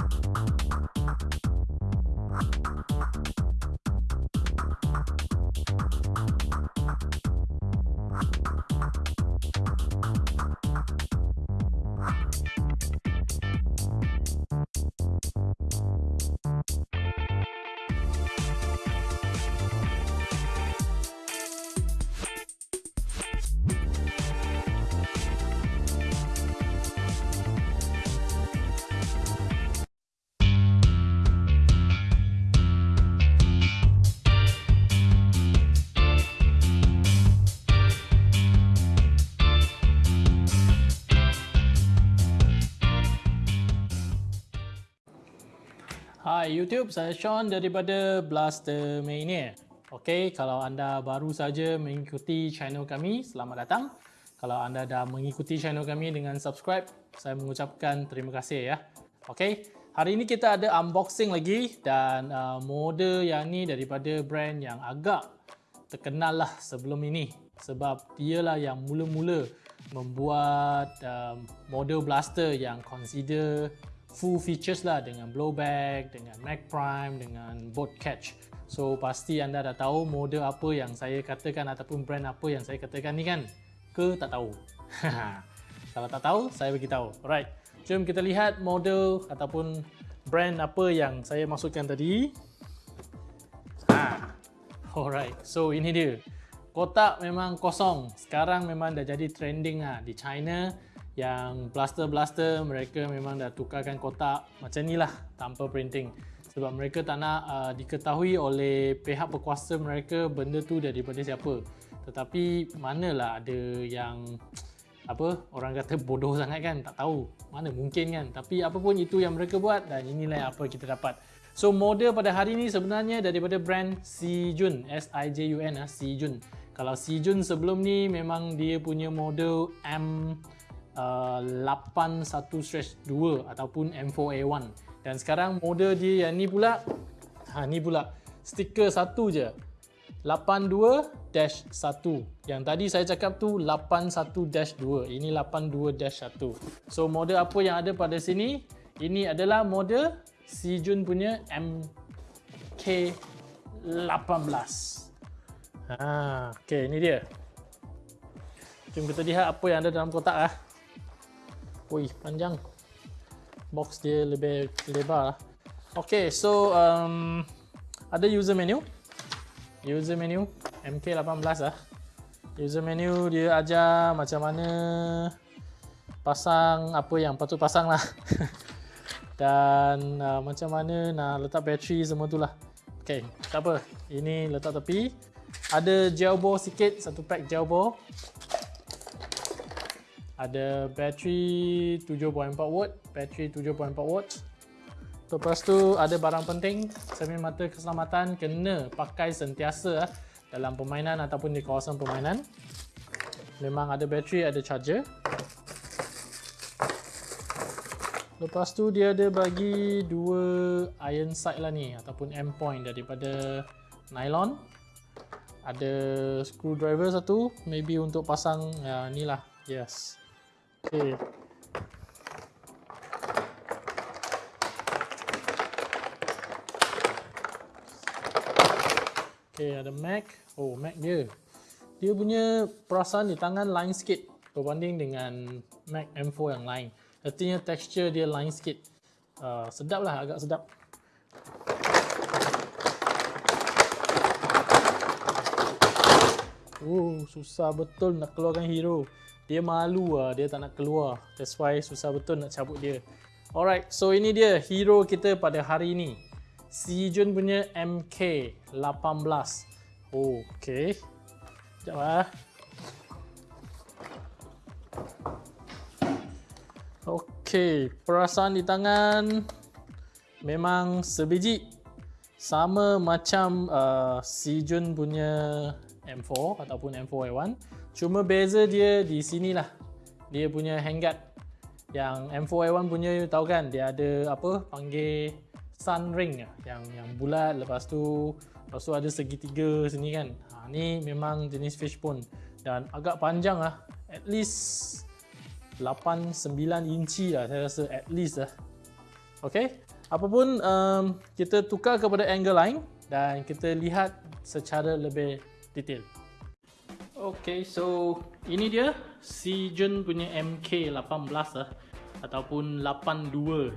you Hai YouTube, saya Sean daripada Blaster Mania. Okey, kalau anda baru saja mengikuti channel kami, selamat datang. Kalau anda dah mengikuti channel kami dengan subscribe, saya mengucapkan terima kasih ya. Okey, hari ini kita ada unboxing lagi dan uh, model yang ni daripada brand yang agak terkenal lah sebelum ini sebab dialah yang mula-mula membuat um, model blaster yang consider full features lah dengan blowback, dengan mag prime, dengan boat catch. So pasti anda dah tahu model apa yang saya katakan ataupun brand apa yang saya katakan ni kan? Ke tak tahu? Kalau tak tahu, saya bagi tahu. Alright. Jom kita lihat model ataupun brand apa yang saya masukkan tadi. Ha. Alright. So ini dia. Kotak memang kosong. Sekarang memang dah jadi trending lah di China yang blaster-blaster mereka memang dah tukarkan kotak macam ni lah tanpa printing. Sebab mereka tak nak uh, diketahui oleh pihak berkuasa mereka benda tu daripada siapa. Tetapi manalah ada yang apa orang kata bodoh sangat kan tak tahu mana mungkin kan. Tapi apa pun itu yang mereka buat dan inilah apa kita dapat. So model pada hari ni sebenarnya daripada brand Sijun S-I-J-U-N Sijun. Kalau Sijun sebelum ni memang dia punya model M 81-2 uh, ataupun M4A1 dan sekarang model dia yang ni pula ha ni pula stiker satu je. 82-1 yang tadi saya cakap tu 81-2 ini 82-1 so model apa yang ada pada sini? Ini adalah model Sijun punya MK18 ha okey ini dia. Jom kita lihat apa yang ada dalam kotak ah. Wih, panjang. Box dia lebih lebar lah. Okay, so um, ada user menu. User menu MK18 lah. User menu dia ajar macam mana pasang apa yang patut pasang lah. Dan uh, macam mana nak letak bateri semua tu lah. Okay, tak apa. Ini letak tepi. Ada gel ball sikit, satu pack gel ball ada bateri 7.4 watt, bateri 7.4 watt. Lepas tu ada barang penting, cermin mata keselamatan kena pakai sentiasa ah, dalam permainan ataupun di kawasan permainan. Memang ada bateri, ada charger. Lepas tu dia ada bagi dua iron sight lah ni ataupun end point daripada nylon. Ada screwdriver satu, maybe untuk pasang ya, ni lah. Yes. Okay. Okay, ada Mac. Oh, Mac dia. Dia punya perasaan di tangan line sikit berbanding dengan Mac M4 yang lain. Artinya texture dia line sikit. Uh, sedap lah, agak sedap. Oh, susah betul nak keluarkan hero dia malu lah, dia tak nak keluar. That's why susah betul nak cabut dia. Alright, so ini dia hero kita pada hari ini. Si Jun punya MK18. Oh, okay. Sekejap lah. Okay, perasaan di tangan memang sebiji. Sama macam uh, Si Jun punya M4 ataupun M4A1. Cuma beza dia di sini lah. Dia punya handguard. Yang M4A1 punya tahu kan dia ada apa panggil sun ring yang yang bulat lepas tu lepas tu ada segitiga sini kan. Ha, ni memang jenis fishbone dan agak panjang lah. At least 8 9 inci lah saya rasa at least lah. Okay, apapun um, kita tukar kepada angle lain dan kita lihat secara lebih detail. Okay, so ini dia Sijun punya MK18 lah ataupun 82-1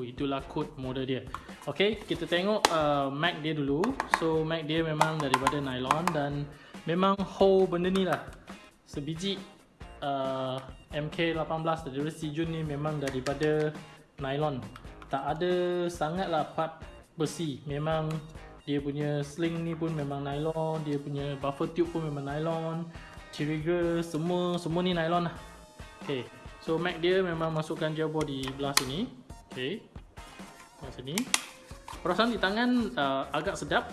itulah kod model dia. Okay, kita tengok uh, mag dia dulu. So mag dia memang daripada nylon dan memang hole benda ni lah. Sebiji uh, MK18 daripada Sijun ni memang daripada nylon. Tak ada sangatlah part besi. Memang dia punya sling ni pun memang nylon dia punya buffer tube pun memang nylon trigger semua semua ni nylon lah. Ok so mag dia memang masukkan gel body belah sini ok belah sini perasaan di tangan uh, agak sedap.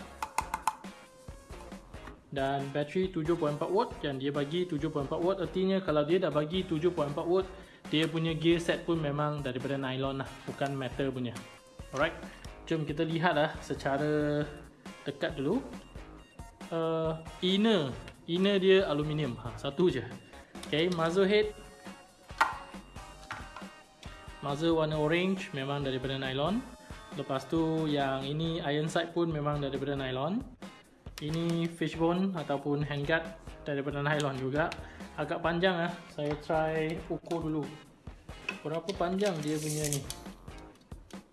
Dan bateri 7.4 watt yang dia bagi 7.4 watt artinya kalau dia dah bagi 7.4 watt dia punya gear set pun memang daripada nylon lah bukan metal punya. Alright jom kita lihat lah secara dekat dulu uh, inner inner dia aluminium. Ha, satu je. Ok muzzle head. Muzzle warna orange memang daripada nylon. Lepas tu yang ini iron sight pun memang daripada nylon. Ini fishbone ataupun handguard daripada nylon juga. Agak panjang ah. Saya try ukur dulu. Berapa panjang dia punya ni?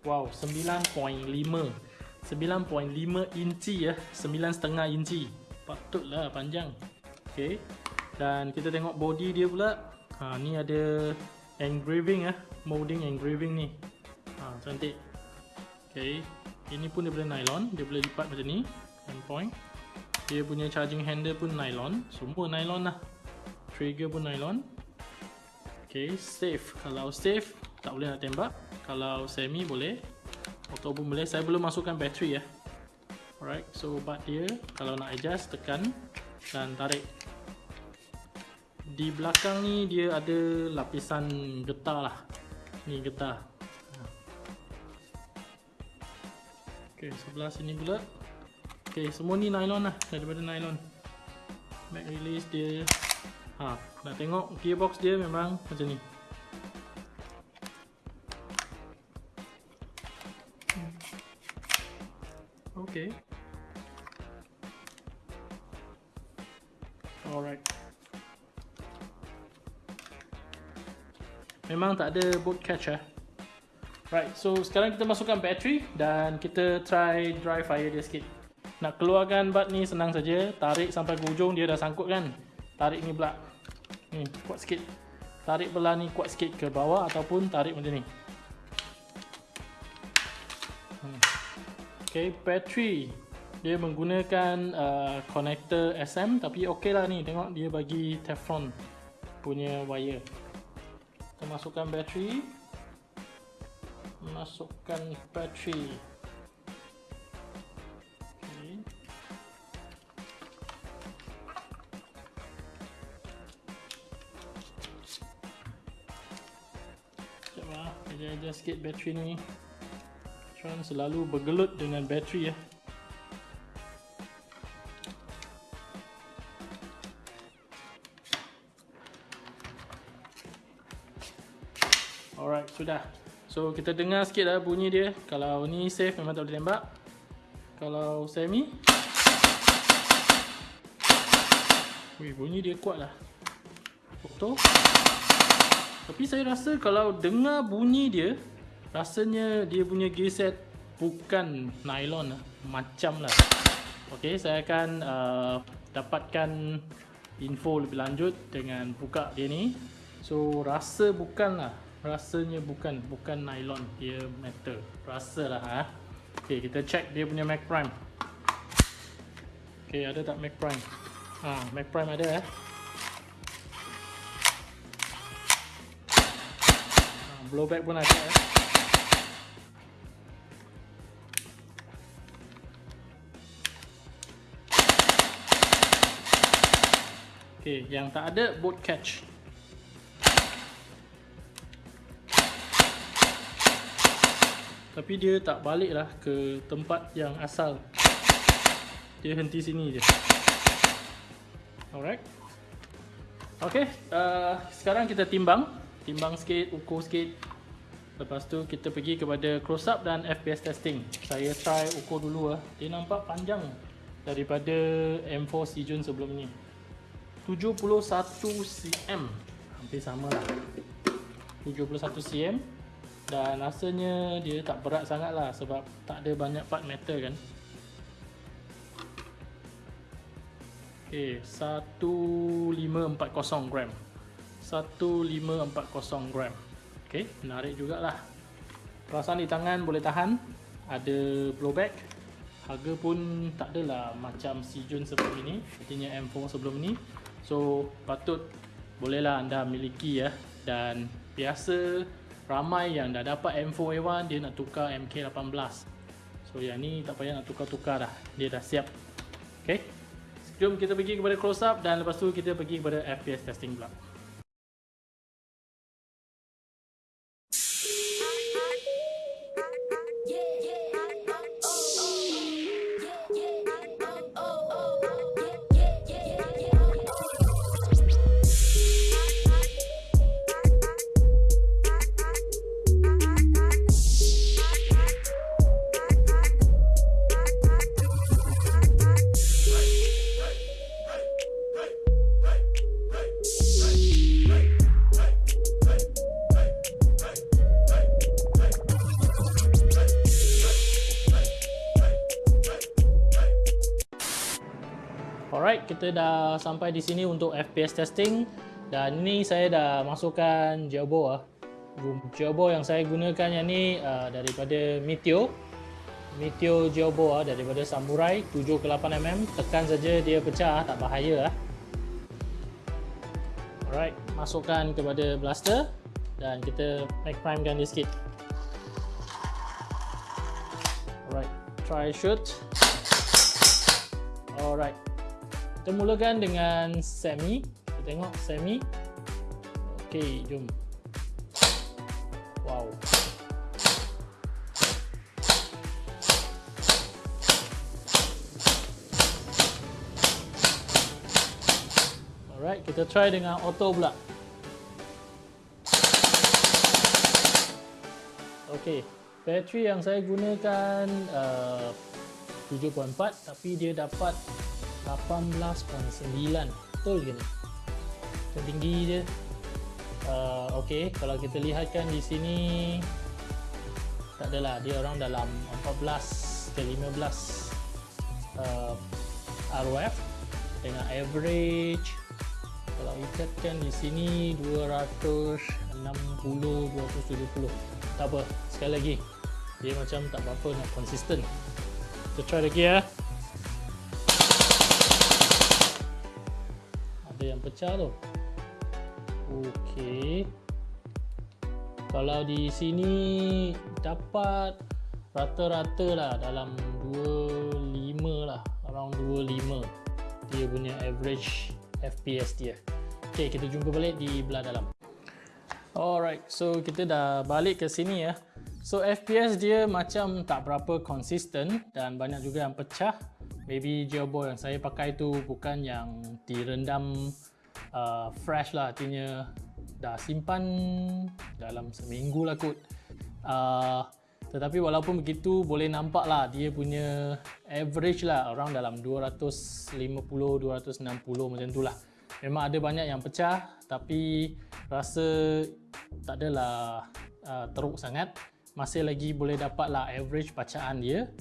Wow 9.5 9.5 inci ya. 9.5 inci. Patutlah panjang. Ok dan kita tengok body dia pula. Ha, ni ada engraving ya. Molding engraving ni. Ha, cantik. Ok ini pun boleh nylon. Dia boleh lipat macam ni. Point. Dia punya charging handle pun nylon. Semua nylon lah. Trigger pun nylon. Ok safe. Kalau safe tak boleh nak tembak. Kalau semi boleh auto pun boleh saya belum masukkan bateri ya. Alright so bat dia kalau nak adjust tekan dan tarik. Di belakang ni dia ada lapisan getah lah. Ni getah. Ok sebelah sini pula. Ok semua ni nylon lah daripada nylon. Mag release dia. Ha, nak tengok gearbox dia memang macam ni Okay. Alright. Memang tak ada boot catch eh. Right, so sekarang kita masukkan bateri dan kita try dry fire dia sikit. Nak keluarkan bat ni senang saja, tarik sampai ke ujung dia dah sangkut kan. Tarik ni pula. Ni, kuat sikit. Tarik belah ni kuat sikit ke bawah ataupun tarik macam ni. Okay, battery. Dia menggunakan uh, connector SM tapi okey lah ni. Tengok dia bagi Teflon punya wire. Kita masukkan battery. Masukkan battery. Okay. sekejap lah. Adjust sikit battery ni Sean selalu bergelut dengan bateri ya. Alright, sudah. So kita dengar sikit lah bunyi dia. Kalau ni safe memang tak boleh tembak. Kalau semi. Wih, bunyi dia kuat lah. Foto. Tapi saya rasa kalau dengar bunyi dia, rasanya dia punya gear set bukan nylon lah. macam lah. Ok saya akan uh, dapatkan info lebih lanjut dengan buka dia ni. So rasa bukan lah. Rasanya bukan. Bukan nylon. Dia metal. Rasa lah ha? ok kita check dia punya Mac Prime. Ok ada tak Mac Prime? Ha, Mac Prime ada eh. Ha, blowback pun ada eh Okey, yang tak ada boat catch. Tapi dia tak baliklah ke tempat yang asal. Dia henti sini je. Alright. Okey, uh, sekarang kita timbang, timbang sikit, ukur sikit. Lepas tu kita pergi kepada close up dan FPS testing. Saya try ukur dulu ah. Dia nampak panjang daripada M4 Sijun sebelum ni. 71 cm. Hampir sama lah. 71 cm dan rasanya dia tak berat sangat lah sebab tak ada banyak part metal kan. Okay, 1540 gram. 1540 gram. Okay, menarik jugalah. Perasaan di tangan boleh tahan. Ada blowback. Harga pun tak adalah macam si Jun sebelum ini. Artinya M4 sebelum ni. So, patut bolehlah anda miliki ya. Dan biasa ramai yang dah dapat M4A1 dia nak tukar MK18. So, yang ni tak payah nak tukar-tukar dah. Dia dah siap. Okay. Jom kita pergi kepada close up dan lepas tu kita pergi kepada FPS testing pula. Kita dah sampai di sini untuk FPS testing dan ni saya dah masukkan gearbox ah. Gearbox yang saya gunakan yang ni uh, daripada Meteor. Meteor gearbox ah daripada Samurai 7 ke 8 mm. Tekan saja dia pecah, tak bahaya ah. Alright, masukkan kepada blaster dan kita make primekan dia sikit. Alright, try shoot. Alright, kita mulakan dengan semi. Kita tengok semi. Okey, jom. Wow. Alright, kita try dengan auto pula. Okey, bateri yang saya gunakan uh, 7.4 tapi dia dapat 18.9 betul ke ni? Tinggi dia uh, ok kalau kita lihatkan di sini tak adalah dia orang dalam 14 ke 15 uh, ROF dengan average kalau ikatkan di sini 260 270 tak apa sekali lagi. Dia macam tak apa-apa nak konsisten kita try lagi ya pecah tu. Okey. Kalau di sini dapat rata-rata lah dalam 25 lah Around 25 Dia punya average FPS dia. Okey kita jumpa balik di belah dalam. Alright so kita dah balik ke sini ya. So FPS dia macam tak berapa konsisten dan banyak juga yang pecah. Maybe gearbox yang saya pakai tu bukan yang direndam uh, fresh lah artinya dah simpan dalam seminggu lah kot. Uh, tetapi walaupun begitu boleh nampak lah dia punya average lah around dalam 250-260 macam tu lah. Memang ada banyak yang pecah tapi rasa tak adalah uh, teruk sangat. Masih lagi boleh dapat lah average bacaan dia.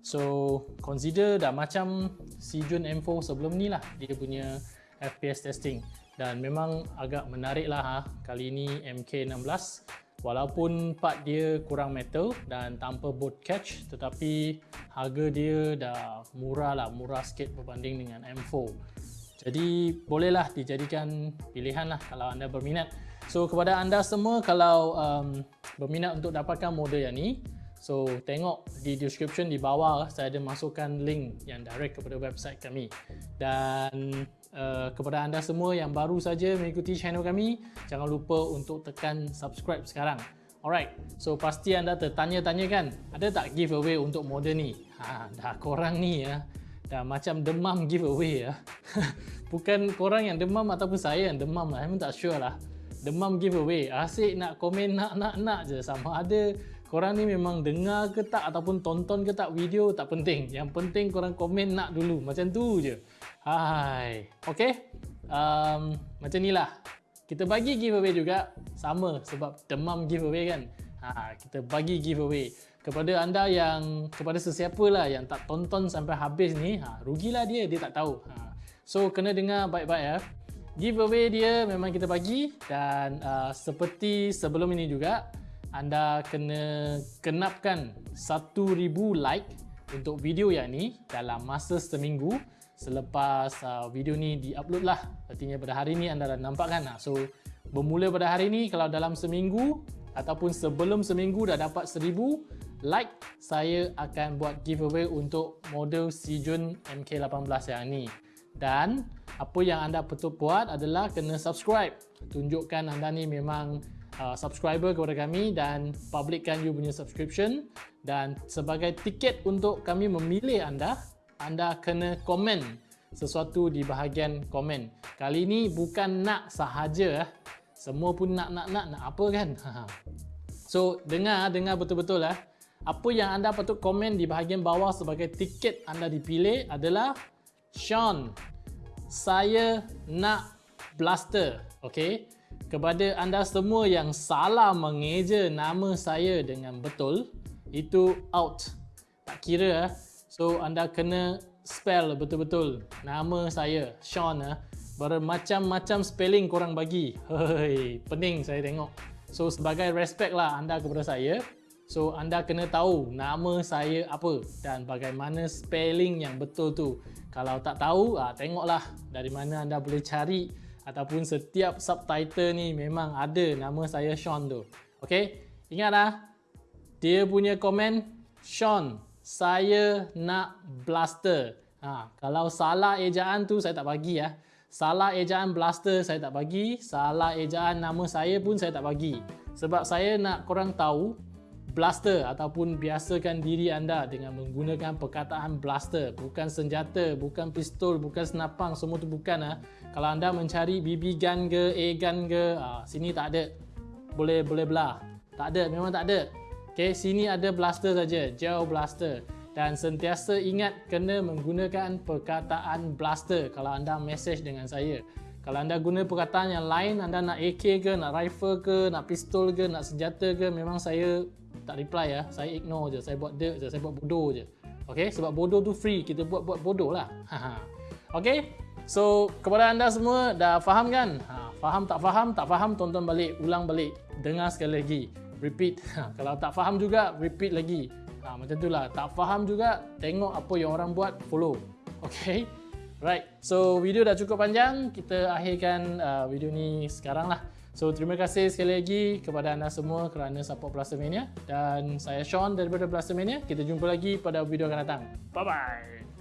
So consider dah macam Sijun M4 sebelum ni lah dia punya FPS testing. Dan memang agak menarik lah ha. kali ini MK16 walaupun part dia kurang metal dan tanpa bolt catch tetapi harga dia dah murah lah murah sikit berbanding dengan M4 jadi bolehlah dijadikan pilihan lah kalau anda berminat. So kepada anda semua kalau um, berminat untuk dapatkan model yang ni So tengok di description di bawah saya ada masukkan link yang direct kepada website kami dan uh, kepada anda semua yang baru saja mengikuti channel kami jangan lupa untuk tekan subscribe sekarang. Alright, so pasti anda tertanya-tanya kan ada tak giveaway untuk model ni? Ha, dah korang ni ya, dah macam demam giveaway ya. Bukan korang yang demam ataupun saya yang demam lah, memang tak sure lah. demam giveaway. Asyik nak komen nak nak nak je sama ada korang ni memang dengar ke tak ataupun tonton ke tak video tak penting. Yang penting korang komen nak dulu. Macam tu je. Hai. Okay. Um, macam ni lah. Kita bagi giveaway juga sama sebab demam giveaway kan. Ha, kita bagi giveaway kepada anda yang kepada sesiapa lah yang tak tonton sampai habis ni, ha, rugilah dia, dia tak tahu. Ha. So kena dengar baik-baik ya. Giveaway dia memang kita bagi dan uh, seperti sebelum ini juga anda kena kenapkan 1000 like untuk video yang ni dalam masa seminggu. Selepas uh, video ni diupload lah. Artinya pada hari ni anda dah nampak kan so bermula pada hari ni kalau dalam seminggu ataupun sebelum seminggu dah dapat 1000 like saya akan buat giveaway untuk model Sijun MK18 yang ni. Dan apa yang anda perlu buat adalah kena subscribe. Tunjukkan anda ni memang uh, subscriber kepada kami dan publikkan you punya subscription dan sebagai tiket untuk kami memilih anda anda kena komen sesuatu di bahagian komen. Kali ini bukan nak sahaja. Eh. Semua pun nak nak nak nak apa kan? so, dengar dengar betul-betul lah. Apa yang anda patut komen di bahagian bawah sebagai tiket anda dipilih adalah Sean, saya nak blaster. Okay? Kepada anda semua yang salah mengeja nama saya dengan betul, itu out. Tak kira eh. So anda kena spell betul-betul nama saya Sean eh. Bermacam-macam spelling korang bagi. Hei, pening saya tengok. So sebagai respect lah anda kepada saya. So anda kena tahu nama saya apa dan bagaimana spelling yang betul tu. Kalau tak tahu, ah, tengoklah dari mana anda boleh cari ataupun setiap subtitle ni memang ada nama saya Sean tu. Okay, ingat lah. Dia punya komen Sean saya nak blaster. Ha, kalau salah ejaan tu saya tak bagi ya. Salah ejaan blaster saya tak bagi. Salah ejaan nama saya pun saya tak bagi. Sebab saya nak korang tahu blaster ataupun biasakan diri anda dengan menggunakan perkataan blaster. Bukan senjata, bukan pistol, bukan senapang. Semua tu bukan. Ha. Kalau anda mencari BB gun ke, A gun ke, ha, sini tak ada. Boleh boleh belah. Tak ada, memang tak ada. Okay, sini ada blaster saja, gel blaster. Dan sentiasa ingat kena menggunakan perkataan blaster kalau anda message dengan saya. Kalau anda guna perkataan yang lain, anda nak AK ke, nak rifle ke, nak pistol ke, nak senjata ke, memang saya tak reply ya. Saya ignore je, saya buat dirt je, saya buat bodoh je. Okay, sebab bodoh tu free, kita buat buat bodoh lah. okay, so kepada anda semua dah faham kan? Ha, faham tak faham? Tak faham, tonton balik, ulang balik, dengar sekali lagi repeat. Kalau tak faham juga, repeat lagi. Ha, macam itulah. Tak faham juga, tengok apa yang orang buat, follow. Okay? Right. So, video dah cukup panjang. Kita akhirkan uh, video ni sekarang lah. So, terima kasih sekali lagi kepada anda semua kerana support Blaster Mania. Dan saya Sean daripada Blaster Mania. Kita jumpa lagi pada video akan datang. Bye-bye.